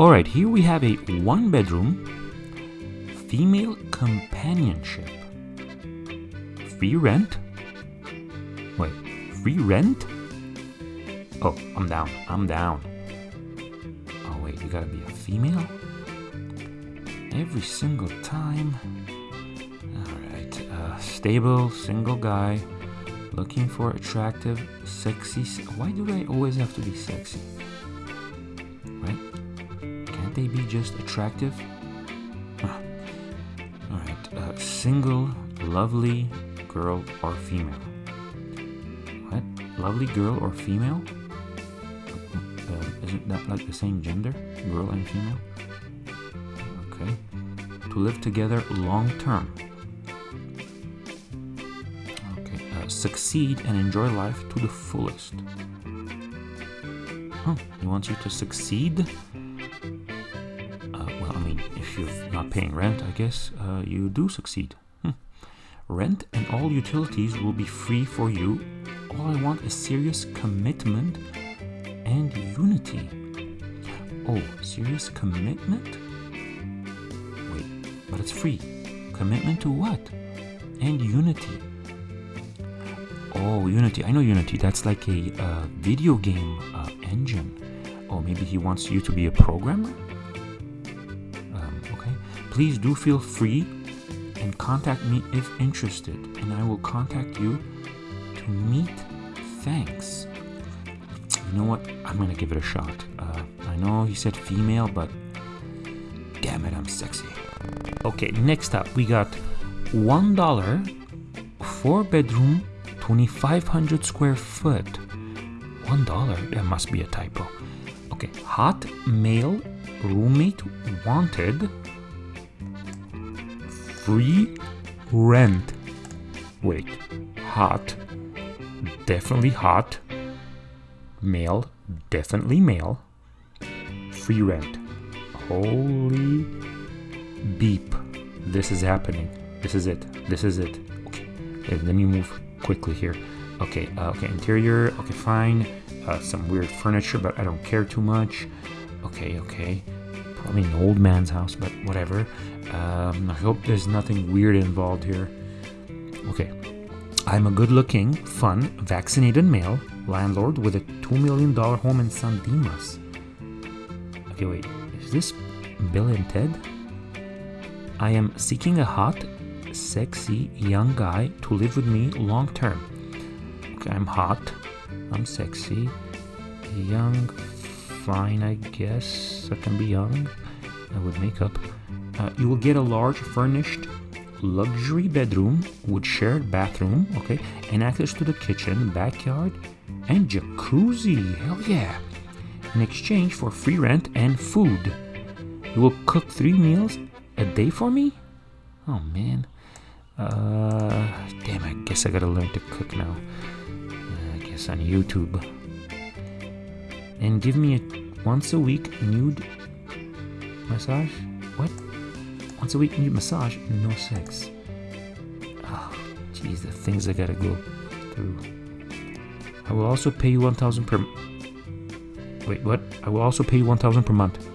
Alright, here we have a one bedroom female companionship. Free rent? Wait, free rent? Oh, I'm down. I'm down. Oh, wait, you gotta be a female? Every single time. Alright, uh, stable, single guy, looking for attractive, sexy. Why do I always have to be sexy? They be just attractive? Ah. Alright, uh, single, lovely girl or female. What? Lovely girl or female? Uh, isn't that like the same gender? Girl and female? Okay. To live together long term. Okay. Uh, succeed and enjoy life to the fullest. Huh. He wants you to succeed? You're not paying rent, I guess uh, you do succeed. Hmm. Rent and all utilities will be free for you. All I want is serious commitment and unity. Oh, serious commitment? Wait, but it's free. Commitment to what? And unity. Oh, Unity. I know Unity. That's like a uh, video game uh, engine. Or maybe he wants you to be a programmer? Please do feel free and contact me if interested, and I will contact you to meet. Thanks. You know what? I'm gonna give it a shot. Uh, I know he said female, but damn it, I'm sexy. Okay, next up we got one dollar, four bedroom, 2,500 square foot. One dollar? That must be a typo. Okay, hot male roommate wanted. Free rent. Wait, hot, definitely hot. Male, definitely male. Free rent. Holy beep. This is happening. This is it. This is it. Okay, let me move quickly here. Okay, uh, okay, interior. Okay, fine. Uh, some weird furniture, but I don't care too much. Okay, okay. Probably an old man's house, but whatever. Um, I hope there's nothing weird involved here. Okay. I'm a good looking, fun, vaccinated male landlord with a $2 million home in San Dimas. Okay, wait. Is this Bill and Ted? I am seeking a hot, sexy young guy to live with me long term. Okay, I'm hot. I'm sexy. Young, fine, I guess. I can be young. Uh, with makeup. Uh, you will get a large furnished luxury bedroom with shared bathroom, okay, and access to the kitchen, backyard, and jacuzzi. Hell yeah! In exchange for free rent and food. You will cook three meals a day for me? Oh man. Uh, damn, I guess I gotta learn to cook now. Uh, I guess on YouTube. And give me a once a week nude massage? What? Once a week nude massage? No sex. Oh, jeez, the things I gotta go through. I will also pay you 1000 per... Wait, what? I will also pay you 1000 per month.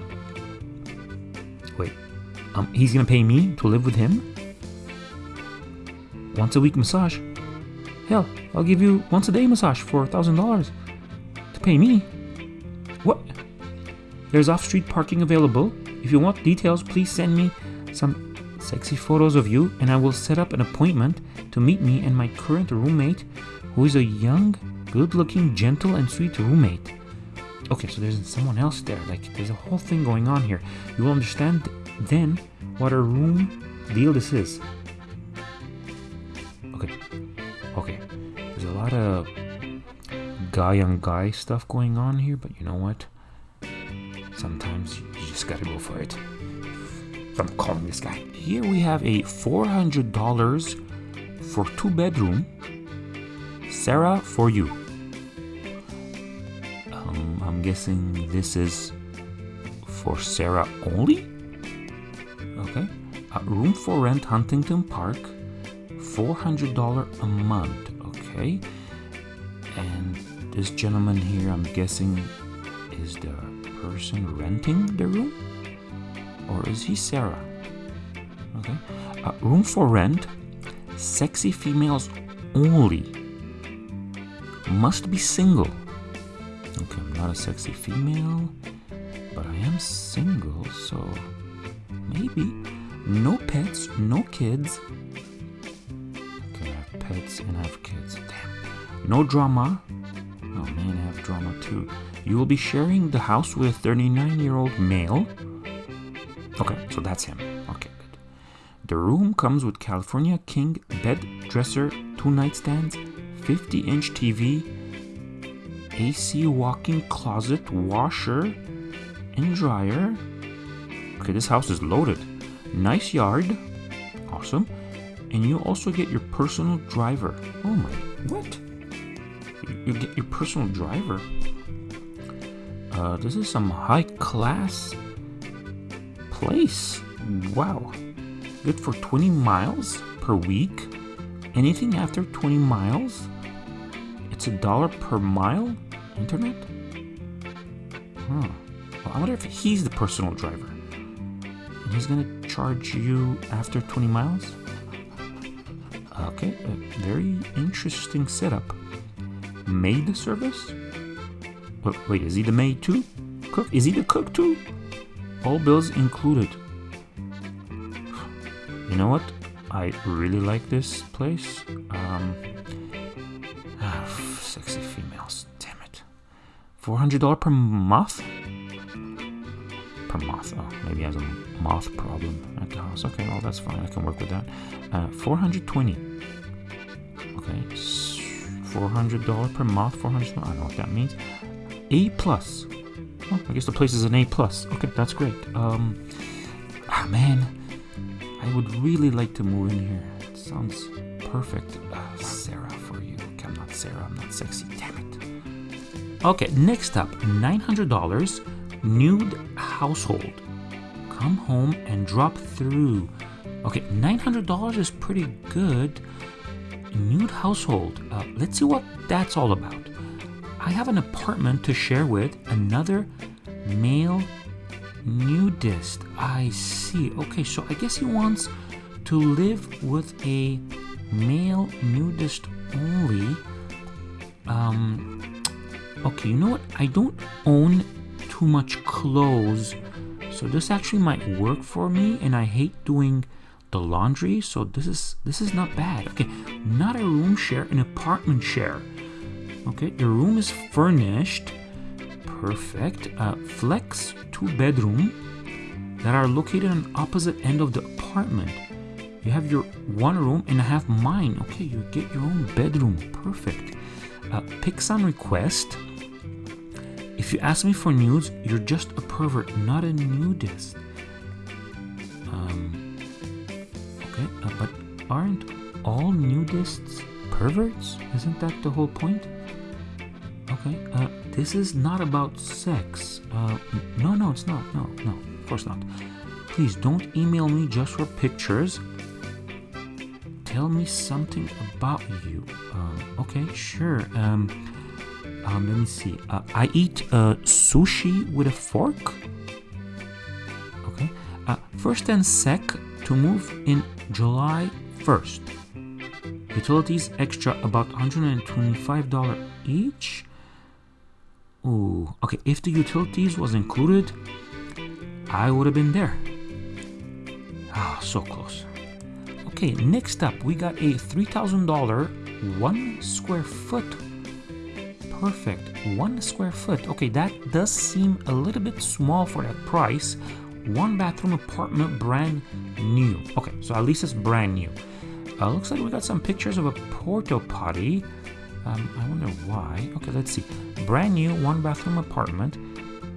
Wait, um, he's gonna pay me to live with him? Once a week massage? Hell, I'll give you once a day massage for $1,000 to pay me. What? There's off-street parking available. If you want details, please send me sexy photos of you and I will set up an appointment to meet me and my current roommate, who is a young, good-looking, gentle, and sweet roommate. Okay, so there's someone else there. Like, there's a whole thing going on here. You will understand then what a room deal this is. Okay, okay. There's a lot of guy on guy stuff going on here, but you know what? Sometimes you just gotta go for it. I'm calling this guy. Here we have a $400 for two bedroom. Sarah, for you. Um, I'm guessing this is for Sarah only? Okay. A room for rent, Huntington Park. $400 a month. Okay. And this gentleman here, I'm guessing, is the person renting the room? Or is he Sarah? Okay. Uh, room for rent, sexy females only. Must be single. Okay, I'm not a sexy female, but I am single, so maybe. No pets, no kids. Okay, I have pets and I have kids. Damn. No drama. Oh man, I have drama too. You will be sharing the house with a 39 year old male. Okay, so that's him. The room comes with California King bed dresser, two nightstands, 50 inch TV, AC walk-in closet, washer, and dryer. Okay, this house is loaded. Nice yard. Awesome. And you also get your personal driver. Oh my, what? You, get your personal driver. Uh, this is some high class place. Wow. Good for 20 miles per week. Anything after 20 miles, it's a dollar per mile internet? Huh. Well, I wonder if he's the personal driver. And he's gonna charge you after 20 miles? Okay, a very interesting setup. Maid service? Wait, wait, is he the maid too? Cook? Is he the cook too? All bills included. You know what? I really like this place. Um, ah, sexy females. Damn it. $400 per month? Per month. Oh, maybe has a moth problem at the house. Okay, well, that's fine. I can work with that. Uh, 420 Okay. $400 per month. 400 I don't know what that means. A plus. Oh, I guess the place is an A plus. Okay, that's great. Um, ah, man, I would really like to move in here. It sounds perfect. Uh, Sarah for you. Okay, I'm not Sarah. I'm not sexy. Damn it. Okay, next up, $900 nude household. Come home and drop through. Okay, $900 is pretty good. Nude household. Uh, let's see what that's all about. I have an apartment to share with another male nudist. I see. Okay, so I guess he wants to live with a male nudist only. Um, okay, you know what? I don't own too much clothes, so this actually might work for me. And I hate doing the laundry, so this is this is not bad. Okay, not a room share, an apartment share. Okay, the room is furnished. Perfect. Uh, flex two bedroom that are located on opposite end of the apartment. You have your one room and I have mine. Okay, you get your own bedroom. Perfect. Uh, pics on request. If you ask me for nudes, you're just a pervert, not a nudist. Um, okay, uh, but aren't all nudists perverts? Isn't that the whole point? Okay, uh, this is not about sex. Uh, no, no, it's not. No, no, of course not. Please don't email me just for pictures. Tell me something about you. Um, okay, sure. Um, um, let me see. Uh, I eat uh, sushi with a fork. Okay. Uh, first and sec to move in July 1st. Utilities extra about $125 each. Ooh, okay, if the utilities was included, I would have been there. Ah, so close. Okay, next up, we got a $3,000 one square foot. Perfect, one square foot. Okay, that does seem a little bit small for that price. One bathroom apartment, brand new. Okay, so at least it's brand new. Uh, looks like we got some pictures of a porta potty. Um, I wonder why. Okay, let's see. Brand new one bathroom apartment.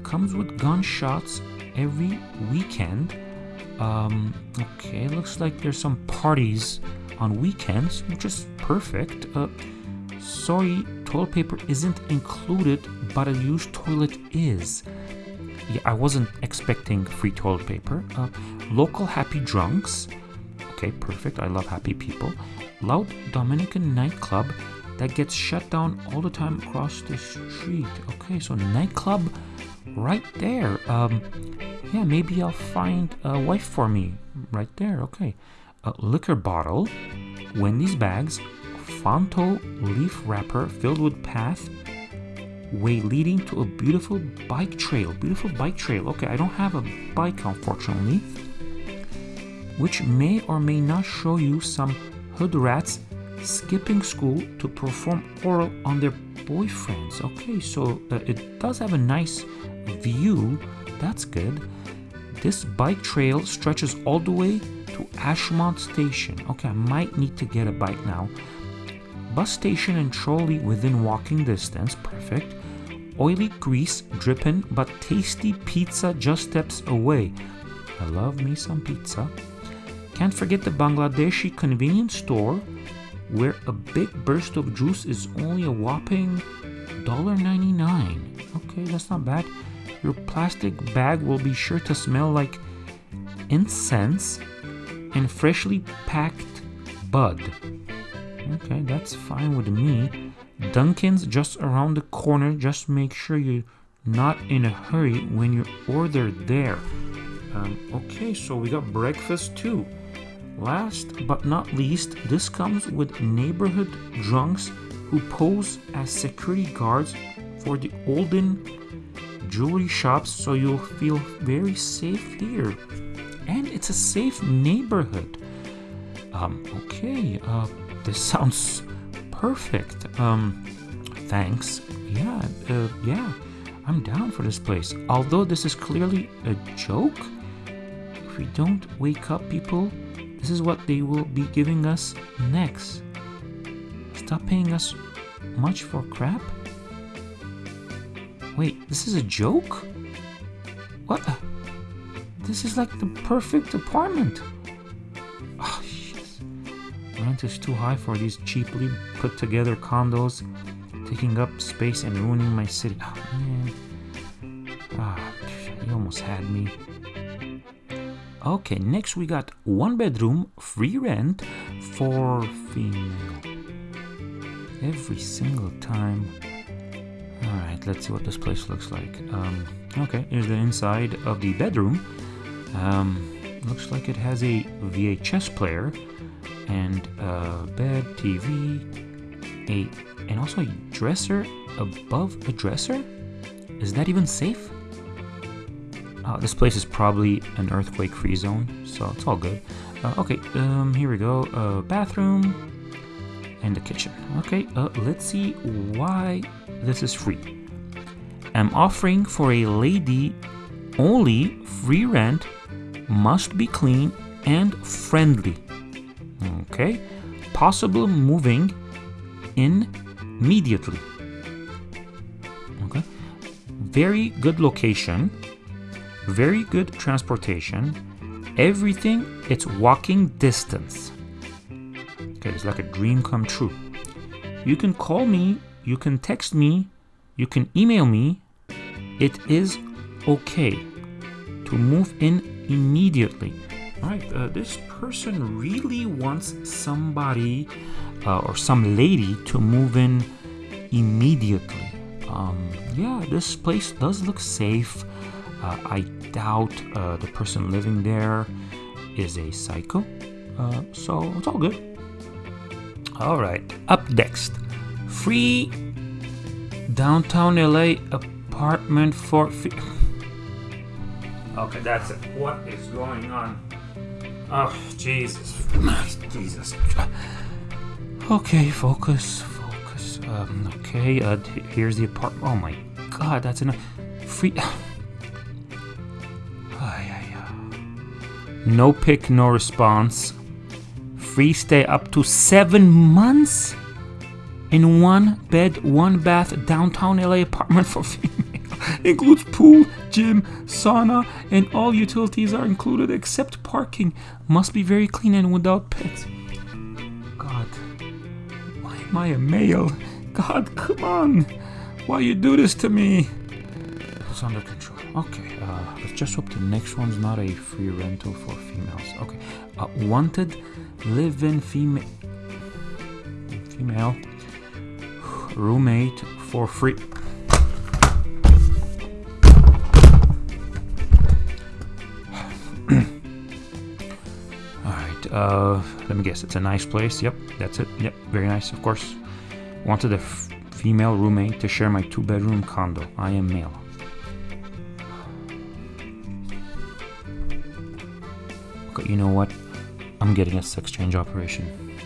Comes with gunshots every weekend. Um, okay, looks like there's some parties on weekends, which is perfect. Uh, sorry, toilet paper isn't included, but a used toilet is. Yeah, I wasn't expecting free toilet paper. Uh, local happy drunks. Okay, perfect. I love happy people. Loud Dominican nightclub that gets shut down all the time across the street. Okay, so nightclub right there. Um, yeah, maybe I'll find a wife for me. Right there, okay. A liquor bottle, Wendy's bags, Fronto leaf wrapper filled with path, way leading to a beautiful bike trail. Beautiful bike trail. Okay, I don't have a bike, unfortunately. Which may or may not show you some hood rats skipping school to perform oral on their boyfriends. Okay, so uh, it does have a nice view. That's good. This bike trail stretches all the way to Ashmont Station. Okay, I might need to get a bike now. Bus station and trolley within walking distance. Perfect. Oily grease dripping, but tasty pizza just steps away. I love me some pizza. Can't forget the Bangladeshi convenience store where a big burst of juice is only a whopping $1.99. Okay, that's not bad. Your plastic bag will be sure to smell like incense and freshly packed bud. Okay, that's fine with me. Dunkin's just around the corner. Just make sure you're not in a hurry when you order there. Um, okay, so we got breakfast too. Last but not least, this comes with neighborhood drunks who pose as security guards for the olden jewelry shops so you'll feel very safe here. And it's a safe neighborhood. Um, okay, uh, this sounds perfect. Um, thanks. Yeah, uh, yeah, I'm down for this place. Although this is clearly a joke, if we don't wake up people, this is what they will be giving us next. Stop paying us much for crap? Wait, this is a joke? What? This is like the perfect apartment. Oh, shit. Rent is too high for these cheaply put together condos, taking up space and ruining my city. Oh, man. Ah, you almost had me. Okay, next we got one bedroom, free rent for female. Every single time. Alright, let's see what this place looks like. Um, okay, here's the inside of the bedroom. Um, looks like it has a VHS player and a bed, TV, a and also a dresser above a dresser. Is that even safe? Uh, this place is probably an earthquake-free zone, so it's all good. Uh, okay, um, here we go. Uh, bathroom and the kitchen. Okay, uh, let's see why this is free. I'm offering for a lady only free rent, must be clean and friendly. Okay, possible moving in immediately. Okay, very good location very good transportation, everything, it's walking distance. Okay, it's like a dream come true. You can call me, you can text me, you can email me. It is okay to move in immediately. All right, uh, this person really wants somebody uh, or some lady to move in immediately. Um, yeah, this place does look safe. Uh, I doubt uh, the person living there is a psycho. Uh, so it's all good. All right, up next free downtown LA apartment for. okay, that's it. What is going on? Oh, Jesus. Jesus. Okay, focus, focus. Um, okay, uh, here's the apartment. Oh my god, that's enough. Free. No pick, no response. Free stay up to seven months in one bed, one bath, downtown LA apartment for female. Includes pool, gym, sauna, and all utilities are included except parking. Must be very clean and without pets. God, why am I a male? God, come on. Why you do this to me? It's under control. Okay, just hope the next one's not a free rental for females. Okay. Uh, wanted live-in female roommate for free. Alright, uh, let me guess. It's a nice place. Yep, that's it. Yep, very nice, of course. Wanted a female roommate to share my two-bedroom condo. I am male. You know what? I'm getting a sex change operation.